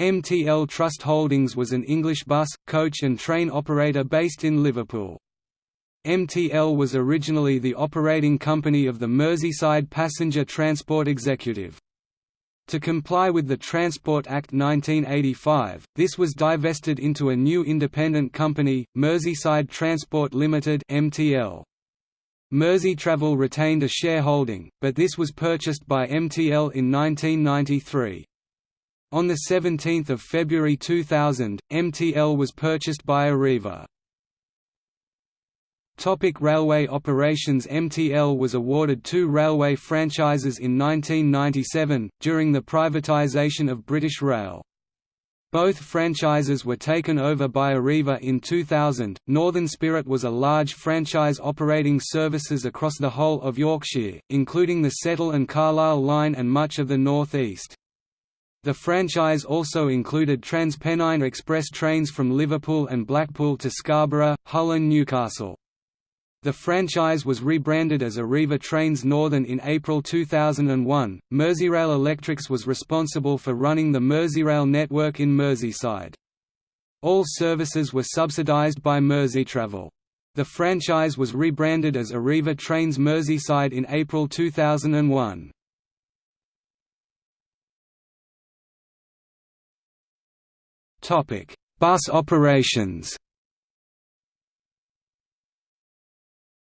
MTL Trust Holdings was an English bus, coach and train operator based in Liverpool. MTL was originally the operating company of the Merseyside Passenger Transport Executive. To comply with the Transport Act 1985, this was divested into a new independent company, Merseyside Transport Limited (MTL). Merseytravel retained a shareholding, but this was purchased by MTL in 1993. On 17 February 2000, MTL was purchased by Arriva. Topic railway operations MTL was awarded two railway franchises in 1997, during the privatisation of British Rail. Both franchises were taken over by Arriva in 2000. Northern Spirit was a large franchise operating services across the whole of Yorkshire, including the Settle and Carlisle line and much of the North East. The franchise also included TransPennine Express trains from Liverpool and Blackpool to Scarborough, Hull and Newcastle. The franchise was rebranded as Arriva Trains Northern in April 2001. Merseyrail Electrics was responsible for running the Merseyrail network in Merseyside. All services were subsidised by Merseytravel. The franchise was rebranded as Arriva Trains Merseyside in April 2001. Topic: Bus operations.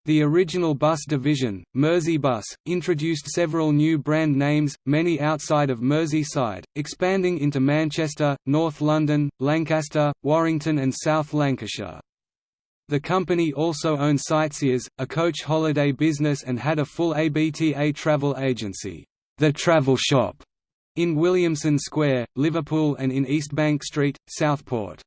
The original bus division, Merseybus, introduced several new brand names, many outside of Merseyside, expanding into Manchester, North London, Lancaster, Warrington and South Lancashire. The company also owned Sightseers, a coach holiday business and had a full ABTA travel agency, The Travel Shop, in Williamson Square, Liverpool and in East Bank Street, Southport.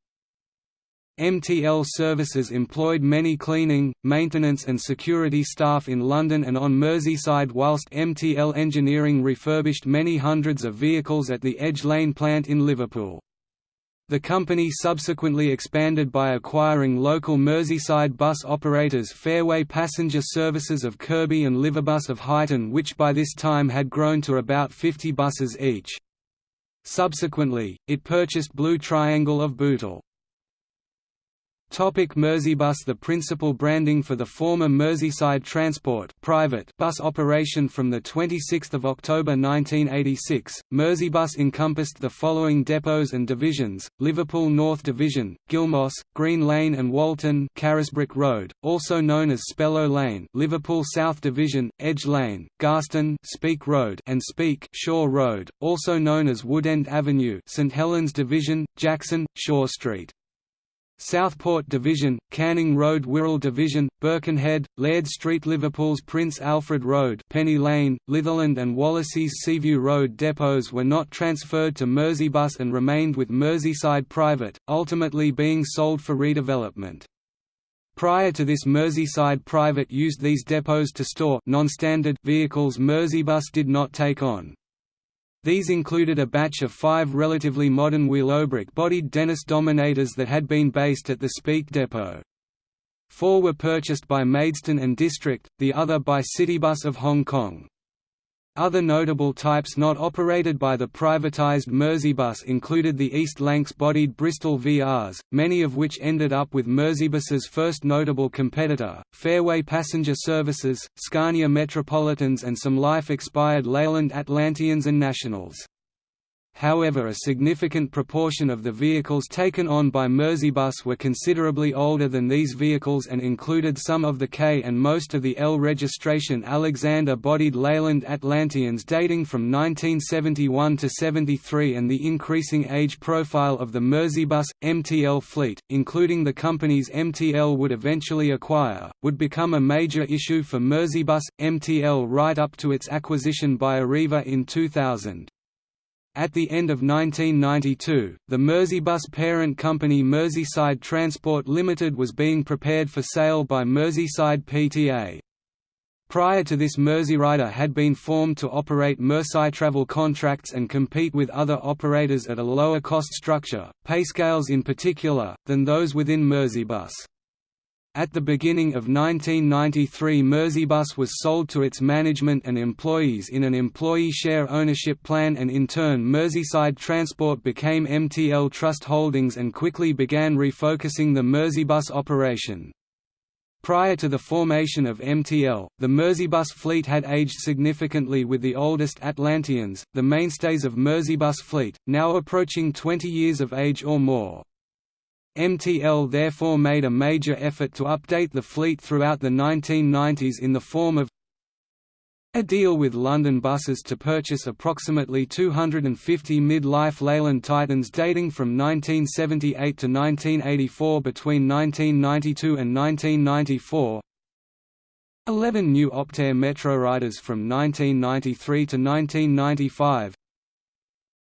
MTL services employed many cleaning, maintenance and security staff in London and on Merseyside whilst MTL Engineering refurbished many hundreds of vehicles at the Edge Lane plant in Liverpool. The company subsequently expanded by acquiring local Merseyside bus operators Fairway Passenger Services of Kirkby and Liverbus of Huyton which by this time had grown to about 50 buses each. Subsequently, it purchased Blue Triangle of Bootle. Topic Merseybus The principal branding for the former Merseyside Transport private bus operation from 26 October 1986, Merseybus encompassed the following depots and divisions, Liverpool North Division, Gilmoss, Green Lane and Walton Carisbrooke Road, also known as Spellow Lane Liverpool South Division, Edge Lane, Garston Speke Road and Speke Shaw Road, also known as Woodend Avenue St Helens Division, Jackson, Shaw Street. Southport Division, Canning Road Wirral Division, Birkenhead, Laird Street Liverpool's Prince Alfred Road Penny Lane, Litherland and Wallasey's Seaview Road depots were not transferred to Merseybus and remained with Merseyside Private, ultimately being sold for redevelopment. Prior to this Merseyside Private used these depots to store non-standard vehicles Merseybus did not take on. These included a batch of five relatively modern Willowbrook-bodied Dennis Dominators that had been based at the Speke depot. Four were purchased by Maidstone and District, the other by Citybus of Hong Kong. Other notable types not operated by the privatised Merseybus included the East Lancs-bodied Bristol VRs, many of which ended up with Merseybus's first notable competitor, Fairway Passenger Services, Scania Metropolitans and some life-expired Leyland Atlanteans and Nationals. However a significant proportion of the vehicles taken on by Merseybus were considerably older than these vehicles and included some of the K and most of the L registration Alexander-bodied Leyland Atlanteans dating from 1971 to 73 and the increasing age profile of the Merseybus, MTL fleet, including the companies MTL would eventually acquire, would become a major issue for Merseybus, MTL right up to its acquisition by Arriva in 2000. At the end of 1992, the Merseybus parent company Merseyside Transport Limited was being prepared for sale by Merseyside PTA. Prior to this Merseyrider had been formed to operate Merseytravel contracts and compete with other operators at a lower cost structure, payscales in particular, than those within Merseybus. At the beginning of 1993 Merseybus was sold to its management and employees in an employee share ownership plan and in turn Merseyside Transport became MTL Trust Holdings and quickly began refocusing the Merseybus operation. Prior to the formation of MTL, the Merseybus fleet had aged significantly with the oldest Atlanteans, the mainstays of Merseybus fleet, now approaching 20 years of age or more. MTL therefore made a major effort to update the fleet throughout the 1990s in the form of a deal with London Buses to purchase approximately 250 mid-life Leyland Titans dating from 1978 to 1984 between 1992 and 1994 11 new Optare Metro Riders from 1993 to 1995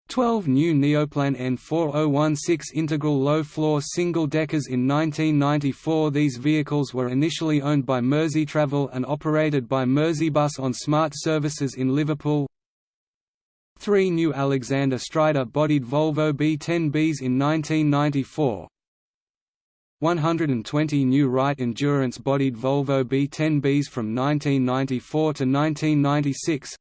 12 new Neoplan N4016 integral low-floor single-deckers in 1994 These vehicles were initially owned by Merseytravel and operated by Merseybus on smart services in Liverpool. Three new Alexander Strider-bodied Volvo B10Bs in 1994 120 new Wright Endurance-bodied Volvo B10Bs from 1994 to 1996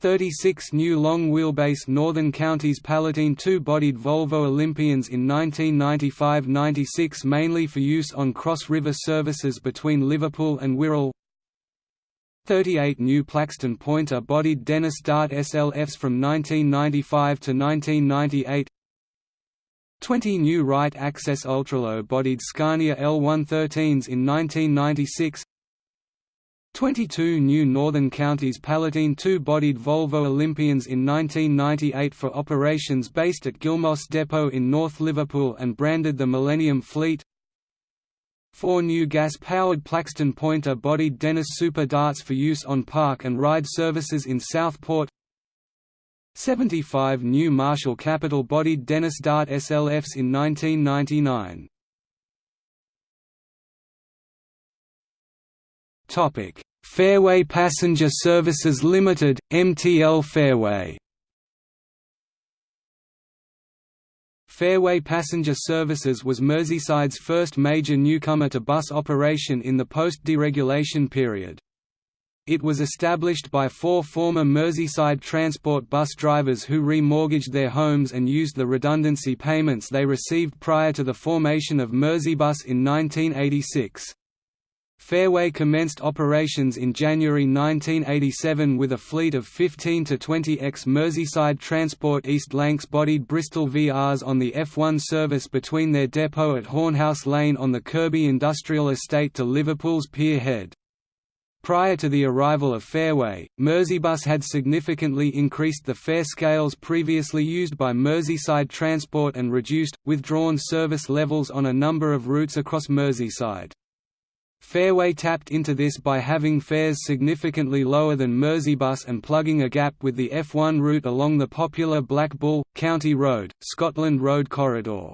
36 new long-wheelbase Northern Counties Palatine two-bodied Volvo Olympians in 1995–96 mainly for use on cross-river services between Liverpool and Wirral. 38 new Plaxton Pointer-bodied Dennis Dart SLFs from 1995 to 1998 20 new Wright Access Ultralow-bodied Scania L113s in 1996 22 new Northern Counties Palatine two-bodied Volvo Olympians in 1998 for operations based at Gilmoss Depot in North Liverpool and branded the Millennium Fleet. Four new gas-powered Plaxton Pointer-bodied Dennis Super Darts for use on park and ride services in Southport. 75 new Marshall Capital-bodied Dennis Dart SLFs in 1999 Topic: Fairway Passenger Services Limited, MTL Fairway. Fairway Passenger Services was Merseyside's first major newcomer to bus operation in the post-deregulation period. It was established by four former Merseyside Transport bus drivers who remortgaged their homes and used the redundancy payments they received prior to the formation of Merseybus in 1986. Fairway commenced operations in January 1987 with a fleet of 15 to 20 ex-Merseyside Transport East Lancs-bodied Bristol VRs on the F1 service between their depot at Hornhouse Lane on the Kirkby Industrial Estate to Liverpool's Pier Head. Prior to the arrival of Fairway, Merseybus had significantly increased the fare scales previously used by Merseyside Transport and reduced, withdrawn service levels on a number of routes across Merseyside. Fairway tapped into this by having fares significantly lower than Merseybus and plugging a gap with the F1 route along the popular Black Bull, County Road, Scotland Road corridor.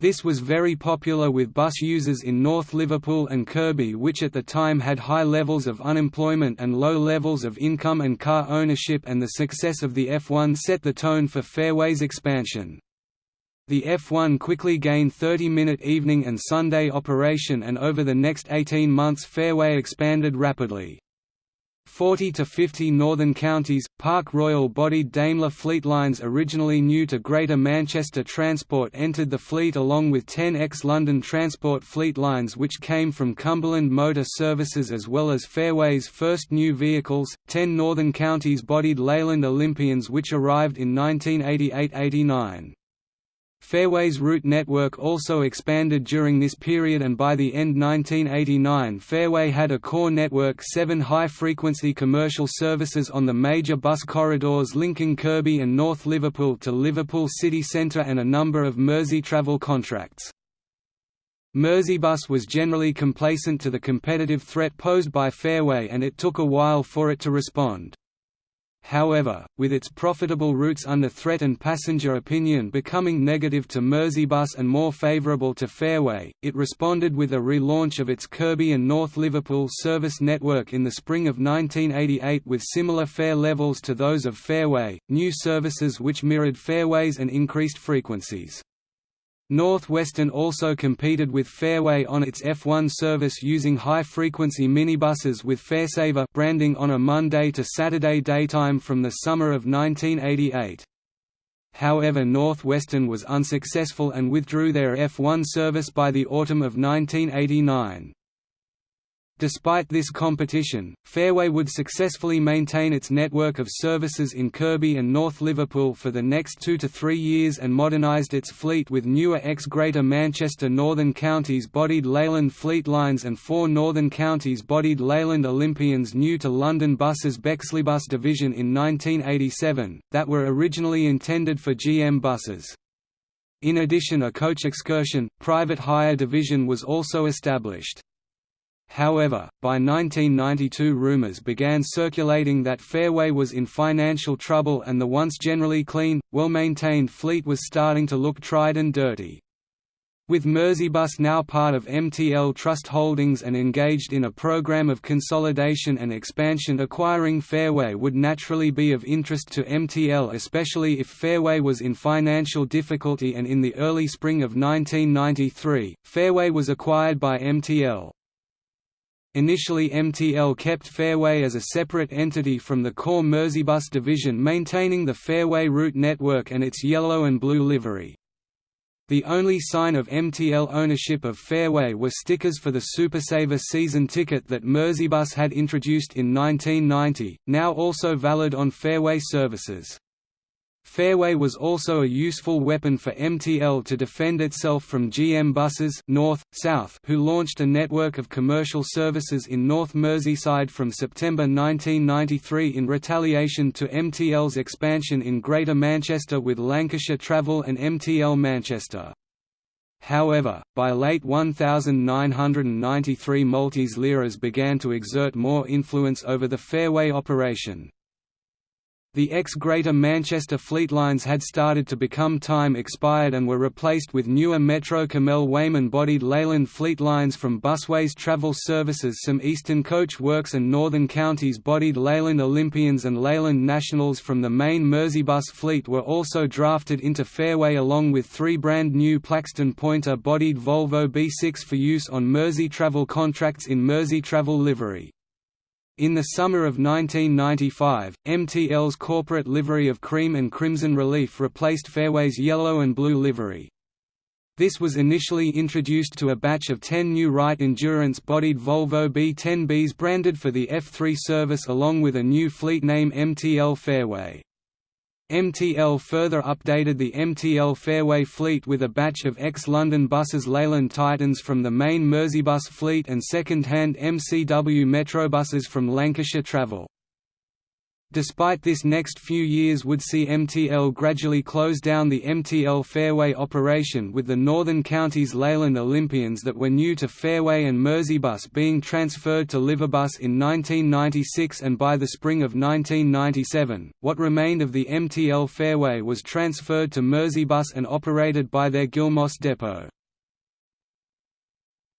This was very popular with bus users in North Liverpool and Kirkby which at the time had high levels of unemployment and low levels of income and car ownership and the success of the F1 set the tone for Fairway's expansion. The F1 quickly gained 30-minute evening and Sunday operation and over the next 18 months Fairway expanded rapidly. 40 to 50 northern counties, Park Royal-bodied Daimler fleet lines originally new to Greater Manchester Transport entered the fleet along with 10 ex-London Transport fleet lines which came from Cumberland Motor Services as well as Fairway's first new vehicles, 10 northern counties bodied Leyland Olympians which arrived in 1988–89. Fairway's route network also expanded during this period and by the end 1989 Fairway had a core network seven high-frequency commercial services on the major bus corridors linking Kirkby and North Liverpool to Liverpool city centre and a number of Merseytravel contracts. Merseybus was generally complacent to the competitive threat posed by Fairway and it took a while for it to respond. However, with its profitable routes under threat and passenger opinion becoming negative to Merseybus and more favourable to Fairway, it responded with a relaunch of its Kirkby and North Liverpool service network in the spring of 1988 with similar fare levels to those of Fairway, new services which mirrored Fairways and increased frequencies. North Western also competed with Fairway on its F1 service using high-frequency minibuses with Fairsaver branding on a Monday to Saturday daytime from the summer of 1988. However Northwestern was unsuccessful and withdrew their F1 service by the autumn of 1989. Despite this competition, Fairway would successfully maintain its network of services in Kirkby and North Liverpool for the next two to three years and modernised its fleet with newer ex-Greater Manchester Northern Counties bodied Leyland Fleet Lines and four Northern Counties bodied Leyland Olympians new to London Buses Bexleybus division in 1987, that were originally intended for GM buses. In addition a coach excursion, private hire division was also established. However, by 1992 rumours began circulating that Fairway was in financial trouble and the once generally clean, well-maintained fleet was starting to look tried and dirty. With Merseybus now part of MTL Trust Holdings and engaged in a program of consolidation and expansion acquiring Fairway would naturally be of interest to MTL especially if Fairway was in financial difficulty and in the early spring of 1993, Fairway was acquired by MTL. Initially MTL kept Fairway as a separate entity from the core Merseybus division maintaining the Fairway route network and its yellow and blue livery. The only sign of MTL ownership of Fairway were stickers for the Supersaver season ticket that Merseybus had introduced in 1990, now also valid on Fairway services. Fairway was also a useful weapon for MTL to defend itself from GM buses north, south who launched a network of commercial services in North Merseyside from September 1993 in retaliation to MTL's expansion in Greater Manchester with Lancashire Travel and MTL Manchester. However, by late 1993 Maltese liras began to exert more influence over the Fairway operation. The ex-Greater Manchester fleet lines had started to become time expired and were replaced with newer Metro Cammell Weyman-bodied Leyland fleet lines from Busways Travel Services some Eastern Coach Works and Northern Counties bodied Leyland Olympians and Leyland Nationals from the main Merseybus fleet were also drafted into Fairway along with three brand new Plaxton Pointer bodied Volvo B6 for use on Mersey Travel contracts in Mersey Travel livery. In the summer of 1995, MTL's corporate livery of cream and crimson relief replaced Fairway's yellow and blue livery. This was initially introduced to a batch of 10 new Wright Endurance-bodied Volvo B10Bs branded for the F3 service along with a new fleet name MTL Fairway. MTL further updated the MTL Fairway fleet with a batch of ex-London buses Leyland Titans from the main Merseybus fleet and second-hand MCW Metrobuses from Lancashire Travel. Despite this next few years would see MTL gradually close down the MTL Fairway operation with the Northern Counties Leyland Olympians that were new to Fairway and Merseybus being transferred to Liverbus in 1996 and by the spring of 1997, what remained of the MTL Fairway was transferred to Merseybus and operated by their Gilmoss depot.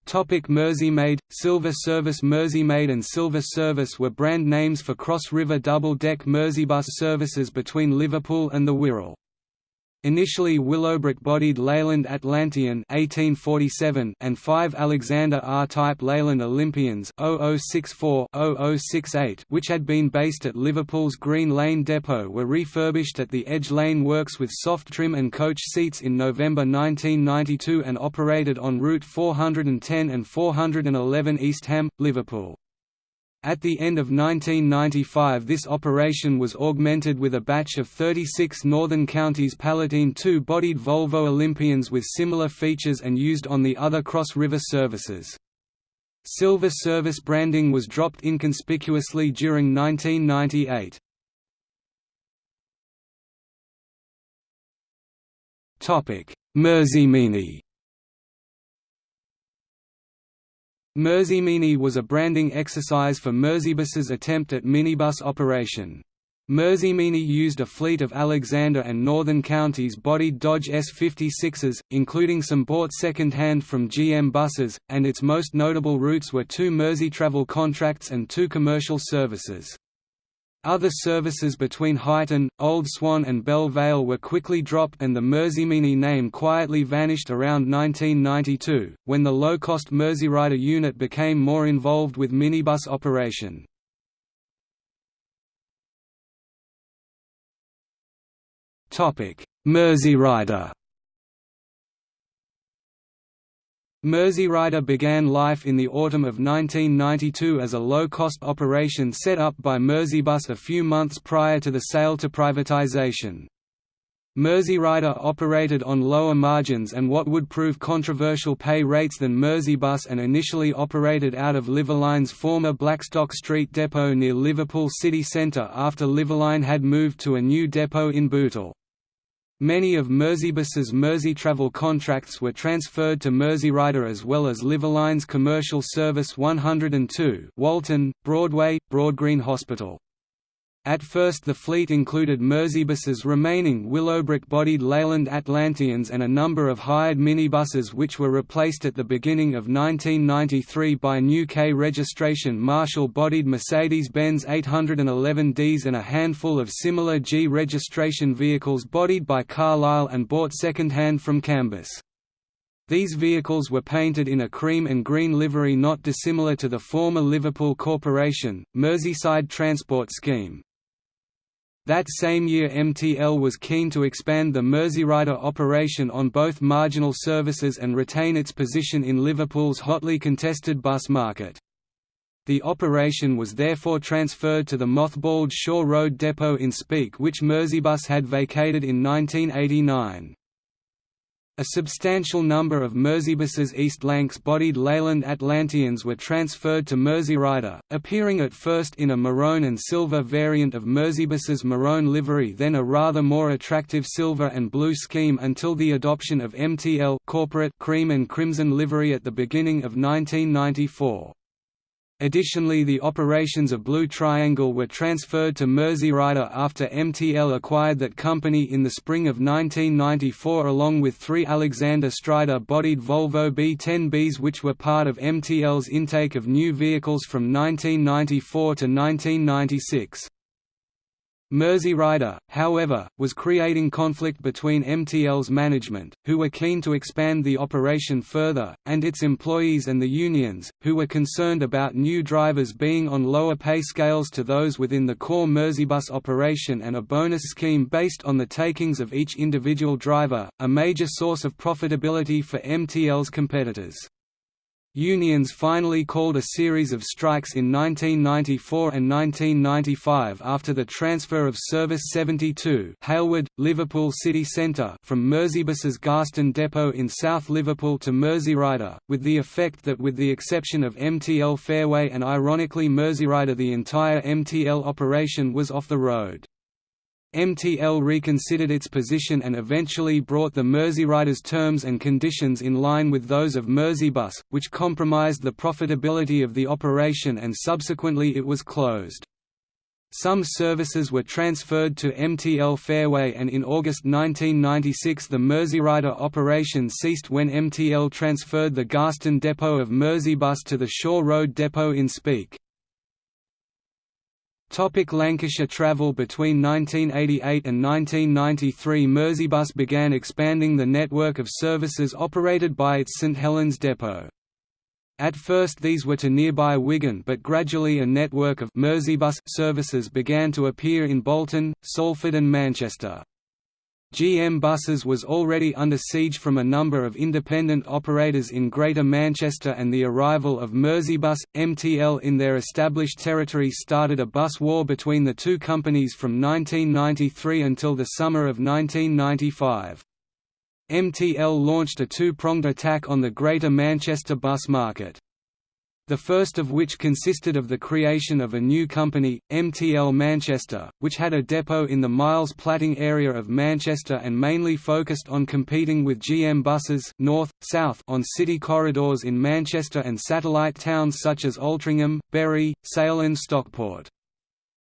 Topic Merseymaid, Silver Service Merseymaid and Silver Service were brand names for cross-river double-deck Merseybus services between Liverpool and the Wirral. Initially Willowbrook-bodied Leyland Atlantean 1847 and five Alexander R-type Leyland Olympians 0064-0068 which had been based at Liverpool's Green Lane depot were refurbished at the Edge Lane Works with soft trim and coach seats in November 1992 and operated on Route 410 and 411 Eastham, Liverpool. At the end of 1995 this operation was augmented with a batch of 36 Northern Counties Palatine 2-bodied Volvo Olympians with similar features and used on the other cross-river services. Silver service branding was dropped inconspicuously during 1998. Merseymini Merseymini was a branding exercise for Merseybus's attempt at minibus operation. Merseymini used a fleet of Alexander and Northern Counties bodied Dodge S56s, including some bought second-hand from GM buses, and its most notable routes were two Mersey travel contracts and two commercial services. Other services between Huyton, Old Swan and Belle Vale were quickly dropped and the Merseymini name quietly vanished around 1992, when the low-cost Merseyrider unit became more involved with minibus operation. Merseyrider Merseyrider began life in the autumn of 1992 as a low-cost operation set up by Merseybus a few months prior to the sale to privatisation. Merseyrider operated on lower margins and what would prove controversial pay rates than Merseybus and initially operated out of Liverline's former Blackstock Street depot near Liverpool city centre after Liverline had moved to a new depot in Bootle. Many of Merseybus's Merseytravel contracts were transferred to Merseyrider as well as Liverline's commercial service 102 Walton, Broadway, Broadgreen Hospital. At first the fleet included Merseybus's remaining Willowbrook-bodied Leyland Atlanteans and a number of hired minibuses which were replaced at the beginning of 1993 by new K registration Marshall-bodied Mercedes-Benz 811Ds and a handful of similar G registration vehicles bodied by Carlyle and bought second-hand from Cambus. These vehicles were painted in a cream and green livery not dissimilar to the former Liverpool Corporation, Merseyside Transport Scheme. That same year MTL was keen to expand the Merseyrider operation on both marginal services and retain its position in Liverpool's hotly contested bus market. The operation was therefore transferred to the mothballed Shaw Road depot in Speke which Merseybus had vacated in 1989. A substantial number of Merseybus's East Lancs-bodied Leyland Atlanteans were transferred to Merseyrider, appearing at first in a maroon and silver variant of Merseybus's maroon livery then a rather more attractive silver and blue scheme until the adoption of MTL corporate cream and crimson livery at the beginning of 1994. Additionally the operations of Blue Triangle were transferred to Merseyrider after MTL acquired that company in the spring of 1994 along with three Alexander Strider-bodied Volvo B10Bs which were part of MTL's intake of new vehicles from 1994 to 1996. Merseyrider, however, was creating conflict between MTL's management, who were keen to expand the operation further, and its employees and the unions, who were concerned about new drivers being on lower pay scales to those within the core Merseybus operation and a bonus scheme based on the takings of each individual driver, a major source of profitability for MTL's competitors. Unions finally called a series of strikes in 1994 and 1995 after the transfer of Service 72 Halewood, Liverpool city centre from Merseybus's Garston depot in South Liverpool to Merseyrider, with the effect that with the exception of MTL Fairway and ironically Merseyrider the entire MTL operation was off the road. MTL reconsidered its position and eventually brought the Merseyrider's terms and conditions in line with those of Merseybus, which compromised the profitability of the operation and subsequently it was closed. Some services were transferred to MTL Fairway and in August 1996 the Merseyrider operation ceased when MTL transferred the Garston depot of Merseybus to the Shaw Road depot in Speke. Topic Lancashire travel Between 1988 and 1993 Merseybus began expanding the network of services operated by its St Helens depot. At first these were to nearby Wigan but gradually a network of Merseybus services began to appear in Bolton, Salford and Manchester. GM Buses was already under siege from a number of independent operators in Greater Manchester and the arrival of Merseybus, MTL in their established territory started a bus war between the two companies from 1993 until the summer of 1995. MTL launched a two-pronged attack on the Greater Manchester bus market the first of which consisted of the creation of a new company, MTL Manchester, which had a depot in the Miles Platting area of Manchester and mainly focused on competing with GM buses north, south on city corridors in Manchester and satellite towns such as Altrincham, Bury, Sale and Stockport.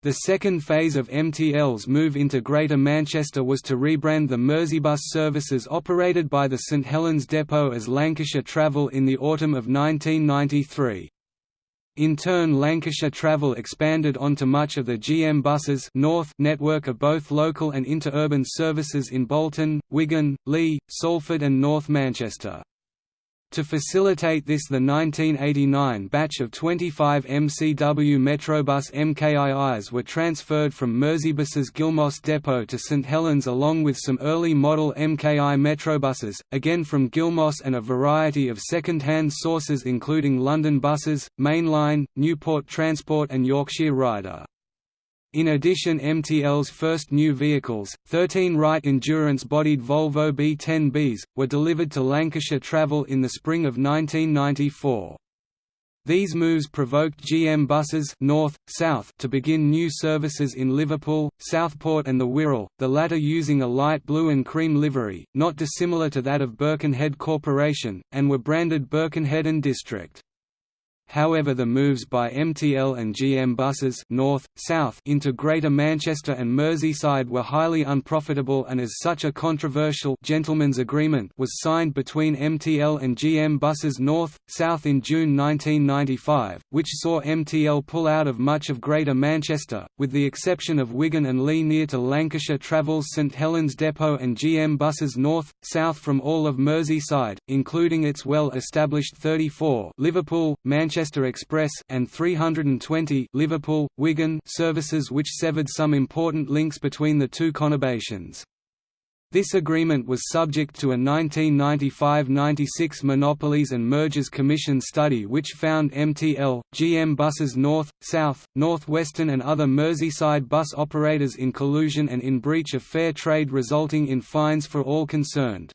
The second phase of MTL's move into Greater Manchester was to rebrand the Merseybus services operated by the St Helens Depot as Lancashire Travel in the autumn of 1993. In turn Lancashire Travel expanded onto much of the GM Buses North network of both local and interurban services in Bolton, Wigan, Leigh, Salford and North Manchester. To facilitate this the 1989 batch of 25 MCW Metrobus MKIIs were transferred from Merseybus's Gilmoss depot to St Helens along with some early model MKI Metrobuses, again from Gilmoss and a variety of second-hand sources including London Buses, Mainline, Newport Transport and Yorkshire Rider. In addition MTL's first new vehicles, 13 Wright endurance-bodied Volvo B10Bs, were delivered to Lancashire Travel in the spring of 1994. These moves provoked GM buses north, south to begin new services in Liverpool, Southport and the Wirral, the latter using a light blue and cream livery, not dissimilar to that of Birkenhead Corporation, and were branded Birkenhead and District. However the moves by MTL and GM buses north, south into Greater Manchester and Merseyside were highly unprofitable and as such a controversial gentleman's agreement was signed between MTL and GM buses north, south in June 1995, which saw MTL pull out of much of Greater Manchester, with the exception of Wigan and Leigh near to Lancashire Travels St Helens Depot and GM buses north, south from all of Merseyside, including its well-established 34 Liverpool, Manchester Manchester Express and 320 Liverpool, Wigan services which severed some important links between the two conurbations. This agreement was subject to a 1995–96 Monopolies and Mergers Commission study which found MTL, GM buses North, South, Northwestern and other Merseyside bus operators in collusion and in breach of fair trade resulting in fines for all concerned.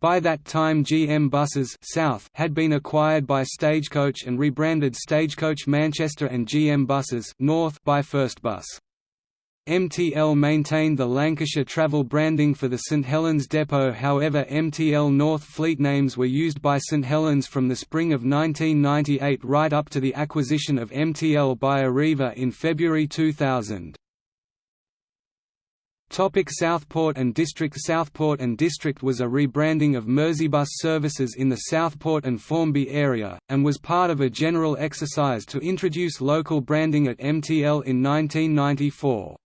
By that time GM Buses South had been acquired by Stagecoach and rebranded Stagecoach Manchester and GM Buses North by First Bus. MTL maintained the Lancashire Travel branding for the St Helens depot however MTL North fleet names were used by St Helens from the spring of 1998 right up to the acquisition of MTL by Arriva in February 2000. Topic Southport and District Southport and District was a rebranding of Merseybus services in the Southport and Formby area, and was part of a general exercise to introduce local branding at MTL in 1994.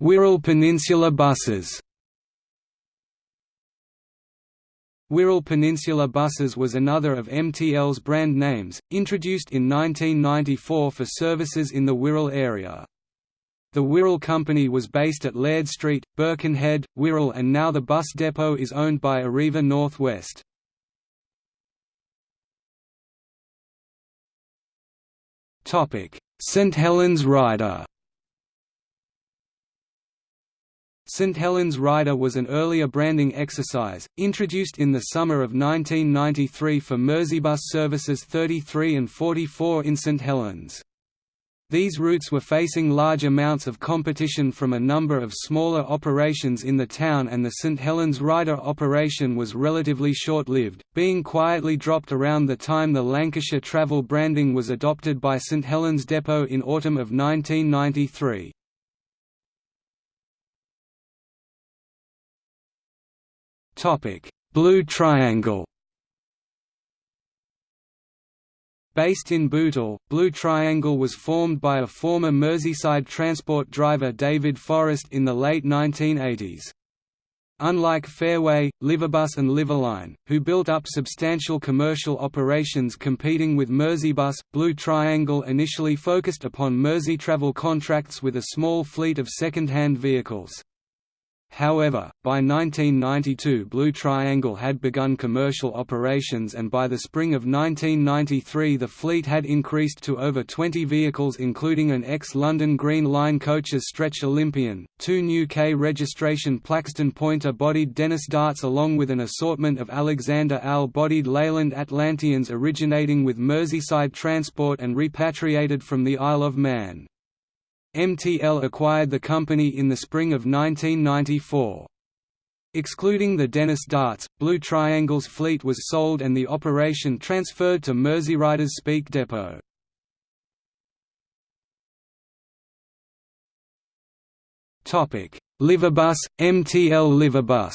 Wirral Peninsula buses Wirral Peninsula Buses was another of MTL's brand names, introduced in 1994 for services in the Wirral area. The Wirral Company was based at Laird Street, Birkenhead, Wirral and now the bus depot is owned by Arriva Northwest. St Helens Rider St Helens Rider was an earlier branding exercise, introduced in the summer of 1993 for Merseybus services 33 and 44 in St Helens. These routes were facing large amounts of competition from a number of smaller operations in the town and the St Helens Rider operation was relatively short-lived, being quietly dropped around the time the Lancashire travel branding was adopted by St Helens Depot in autumn of 1993. Blue Triangle Based in Bootle, Blue Triangle was formed by a former Merseyside transport driver David Forrest in the late 1980s. Unlike Fairway, Liverbus and Liverline, who built up substantial commercial operations competing with Merseybus, Blue Triangle initially focused upon Merseytravel contracts with a small fleet of second-hand vehicles. However, by 1992 Blue Triangle had begun commercial operations and by the spring of 1993 the fleet had increased to over 20 vehicles including an ex-London Green Line coaches Stretch Olympian, two new K-registration Plaxton Pointer-bodied Dennis Darts along with an assortment of Alexander Al-bodied Leyland Atlanteans originating with Merseyside Transport and repatriated from the Isle of Man. MTL acquired the company in the spring of 1994. Excluding the Dennis Darts, Blue Triangle's fleet was sold and the operation transferred to Merseyrider's Speke depot. Liverbus, MTL Liverbus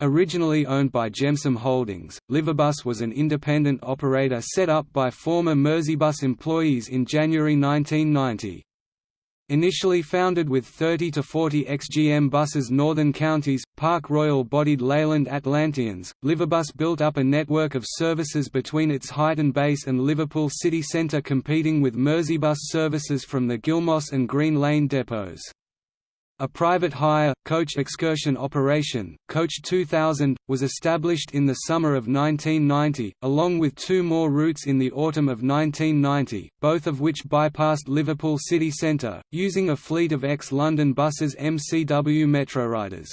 Originally owned by Gemsom Holdings, Liverbus was an independent operator set up by former Merseybus employees in January 1990. Initially founded with 30 to 40 ex-GM buses Northern Counties, Park Royal bodied Leyland Atlanteans, Liverbus built up a network of services between its Huyton base and Liverpool city centre competing with Merseybus services from the Gilmoss and Green Lane depots. A private hire, coach excursion operation, Coach 2000, was established in the summer of 1990, along with two more routes in the autumn of 1990, both of which bypassed Liverpool city centre, using a fleet of ex-London buses MCW Metroriders.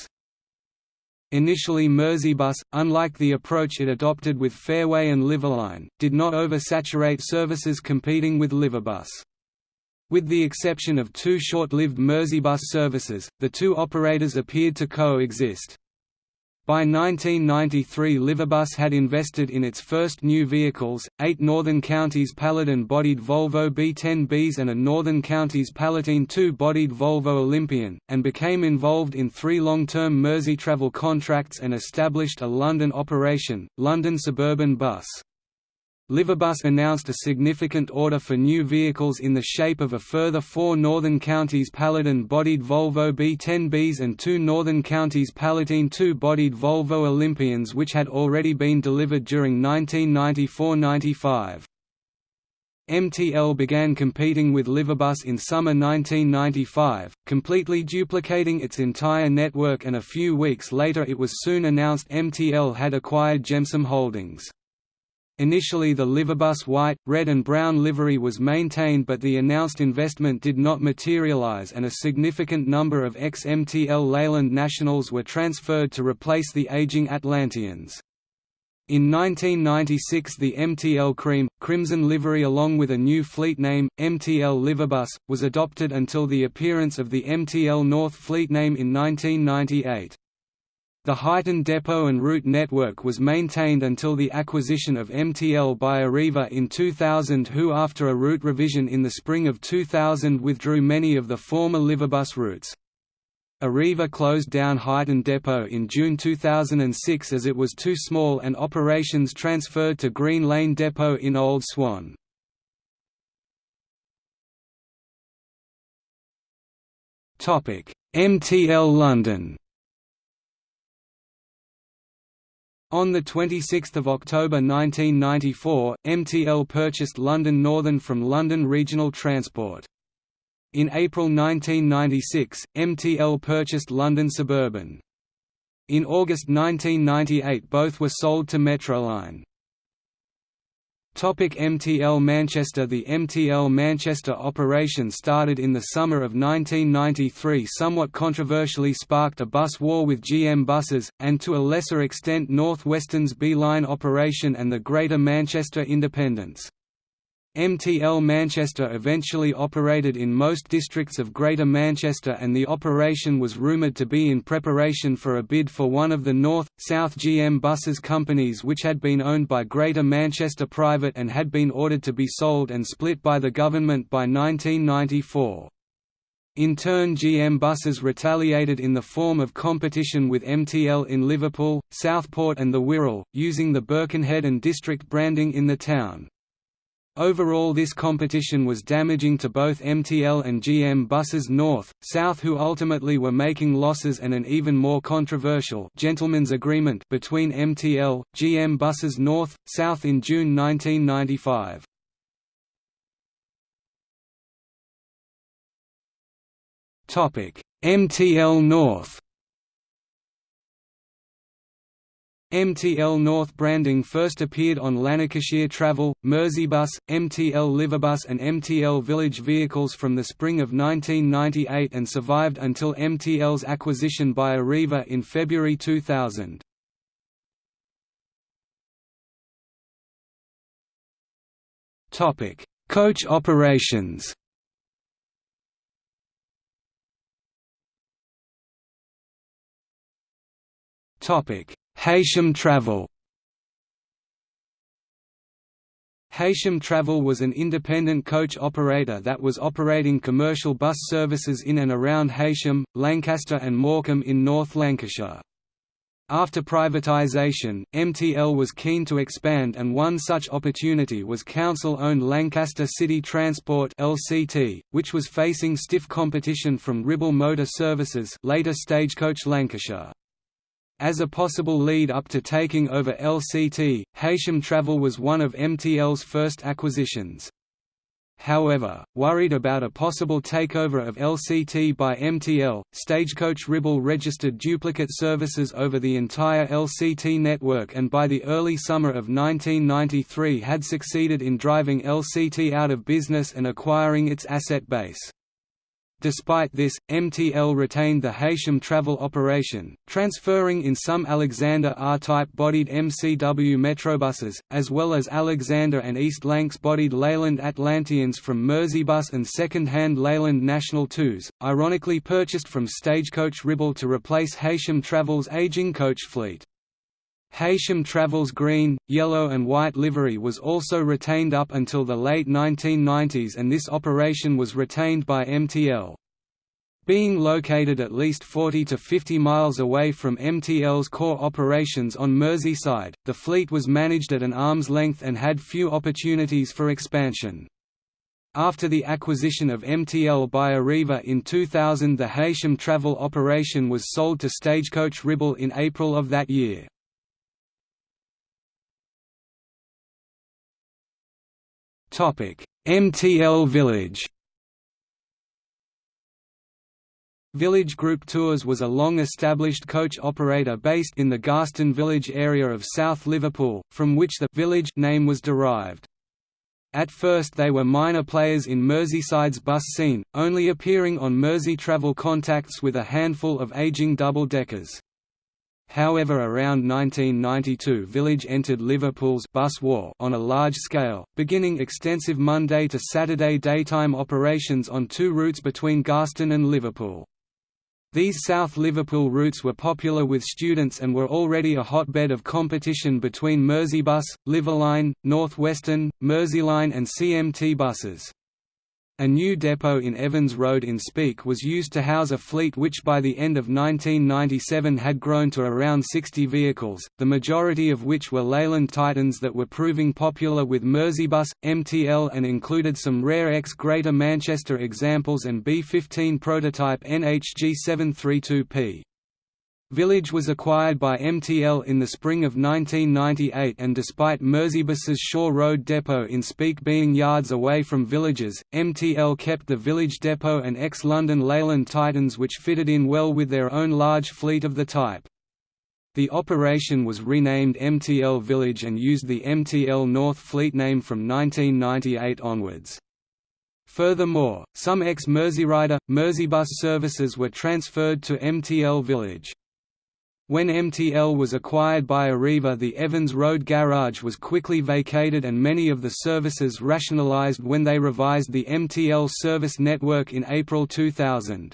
Initially Merseybus, unlike the approach it adopted with Fairway and Liverline, did not oversaturate services competing with Liverbus. With the exception of two short-lived Merseybus services, the two operators appeared to coexist. By 1993 Liverbus had invested in its first new vehicles, eight Northern Counties Paladin-bodied Volvo B10Bs and a Northern Counties Palatine 2-bodied Volvo Olympian, and became involved in three long-term Merseytravel contracts and established a London operation, London Suburban Bus. Liverbus announced a significant order for new vehicles in the shape of a further four Northern Counties Paladin-bodied Volvo B10Bs and two Northern Counties Palatine 2-bodied Volvo Olympians which had already been delivered during 1994–95. MTL began competing with Liverbus in summer 1995, completely duplicating its entire network and a few weeks later it was soon announced MTL had acquired Gemsom Holdings. Initially the Liverbus white, red and brown livery was maintained but the announced investment did not materialize and a significant number of ex-MTL Leyland nationals were transferred to replace the aging Atlanteans. In 1996 the MTL Cream, Crimson livery along with a new fleet name, MTL Liverbus, was adopted until the appearance of the MTL North fleet name in 1998. The Huyton depot and route network was maintained until the acquisition of MTL by Arriva in 2000 who after a route revision in the spring of 2000 withdrew many of the former Liverbus routes. Arriva closed down Huyton depot in June 2006 as it was too small and operations transferred to Green Lane depot in Old Swan. MTL London On 26 October 1994, MTL purchased London Northern from London Regional Transport. In April 1996, MTL purchased London Suburban. In August 1998 both were sold to Metroline. Topic MTL Manchester The MTL Manchester operation started in the summer of 1993 somewhat controversially sparked a bus war with GM buses, and to a lesser extent North Western's B-Line operation and the Greater Manchester Independents. MTL Manchester eventually operated in most districts of Greater Manchester and the operation was rumoured to be in preparation for a bid for one of the North, South GM buses companies which had been owned by Greater Manchester Private and had been ordered to be sold and split by the government by 1994. In turn GM buses retaliated in the form of competition with MTL in Liverpool, Southport and the Wirral, using the Birkenhead and district branding in the town. Overall this competition was damaging to both MTL and GM buses North, South who ultimately were making losses and an even more controversial gentleman's agreement between MTL, GM buses North, South in June 1995. MTL North MTL North branding first appeared on Lancashire Travel, Merseybus, MTL Liverbus and MTL Village vehicles from the spring of 1998 and survived until MTL's acquisition by Arriva in February 2000. Coach operations Topic Heysham Travel Heysham Travel was an independent coach operator that was operating commercial bus services in and around Heysham, Lancaster and Morecambe in North Lancashire. After privatisation, MTL was keen to expand and one such opportunity was council-owned Lancaster City Transport LCT, which was facing stiff competition from Ribble Motor Services later Stagecoach Lancashire. As a possible lead-up to taking over LCT, Heysham Travel was one of MTL's first acquisitions. However, worried about a possible takeover of LCT by MTL, Stagecoach Ribble registered duplicate services over the entire LCT network and by the early summer of 1993 had succeeded in driving LCT out of business and acquiring its asset base. Despite this, MTL retained the Heysham travel operation, transferring in some Alexander R-type bodied MCW Metrobuses, as well as Alexander and East Lancs bodied Leyland Atlanteans from Merseybus and second-hand Leyland National 2s, ironically purchased from Stagecoach Ribble to replace Heysham Travel's aging coach fleet. Heysham Travel's green, yellow and white livery was also retained up until the late 1990s and this operation was retained by MTL. Being located at least 40 to 50 miles away from MTL's core operations on Merseyside, the fleet was managed at an arm's length and had few opportunities for expansion. After the acquisition of MTL by Arriva in 2000 the Heysham travel operation was sold to Stagecoach Ribble in April of that year. MTL Village Village Group Tours was a long-established coach operator based in the Garston Village area of South Liverpool, from which the «village» name was derived. At first they were minor players in Merseyside's bus scene, only appearing on Merseytravel contacts with a handful of aging double-deckers. However around 1992 Village entered Liverpool's bus war on a large scale, beginning extensive Monday to Saturday daytime operations on two routes between Garston and Liverpool. These South Liverpool routes were popular with students and were already a hotbed of competition between Merseybus, Liverline, North Western, Merseyline and CMT buses. A new depot in Evans Road in Speke was used to house a fleet which by the end of 1997 had grown to around 60 vehicles, the majority of which were Leyland Titans that were proving popular with Merseybus, MTL and included some rare ex Greater Manchester examples and B-15 prototype NHG 732P. Village was acquired by MTL in the spring of 1998 and despite Merseybus's Shaw Road depot in Speke being yards away from Villages, MTL kept the Village depot and ex-London Leyland Titans which fitted in well with their own large fleet of the type. The operation was renamed MTL Village and used the MTL North fleet name from 1998 onwards. Furthermore, some ex-Merseyrider, Merseybus services were transferred to MTL Village. When MTL was acquired by Arriva the Evans Road garage was quickly vacated and many of the services rationalised when they revised the MTL service network in April 2000.